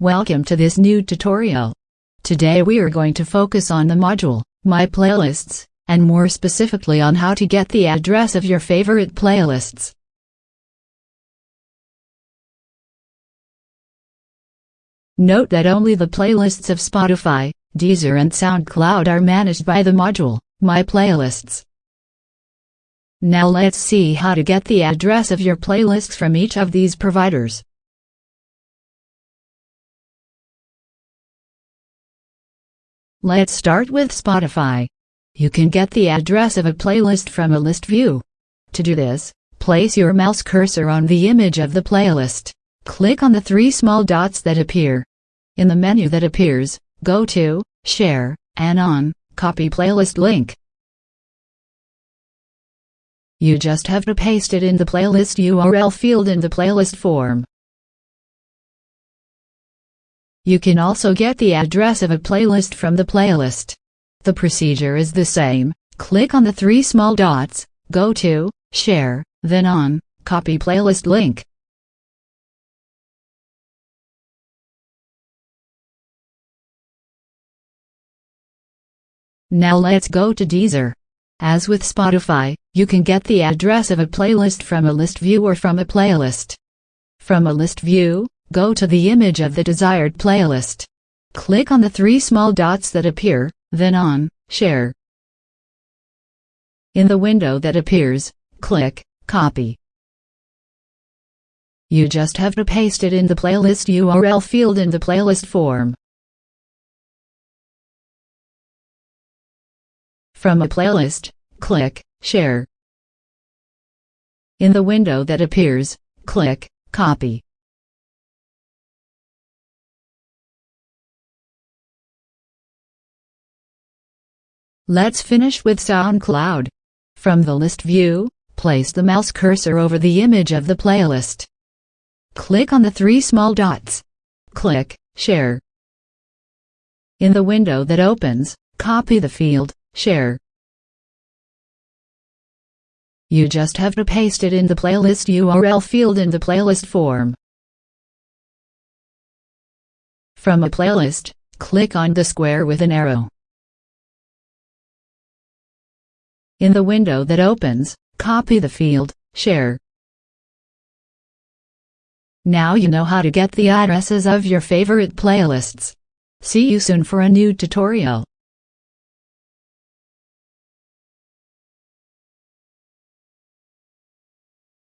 Welcome to this new tutorial. Today we are going to focus on the module, My Playlists, and more specifically on how to get the address of your favorite playlists. Note that only the playlists of Spotify, Deezer and SoundCloud are managed by the module, My Playlists. Now let's see how to get the address of your playlists from each of these providers. Let's start with Spotify. You can get the address of a playlist from a list view. To do this, place your mouse cursor on the image of the playlist. Click on the three small dots that appear. In the menu that appears, go to Share, and on Copy Playlist link. You just have to paste it in the playlist URL field in the playlist form. You can also get the address of a playlist from the playlist. The procedure is the same. Click on the three small dots, go to Share, then on Copy Playlist link. Now let's go to Deezer. As with Spotify, you can get the address of a playlist from a list view or from a playlist. From a list view, Go to the image of the desired playlist. Click on the three small dots that appear, then on Share. In the window that appears, click Copy. You just have to paste it in the playlist URL field in the playlist form. From a playlist, click Share. In the window that appears, click Copy. Let's finish with SoundCloud. From the list view, place the mouse cursor over the image of the playlist. Click on the three small dots. Click Share. In the window that opens, copy the field Share. You just have to paste it in the playlist URL field in the playlist form. From a playlist, click on the square with an arrow. In the window that opens, copy the field, Share. Now you know how to get the addresses of your favorite playlists. See you soon for a new tutorial.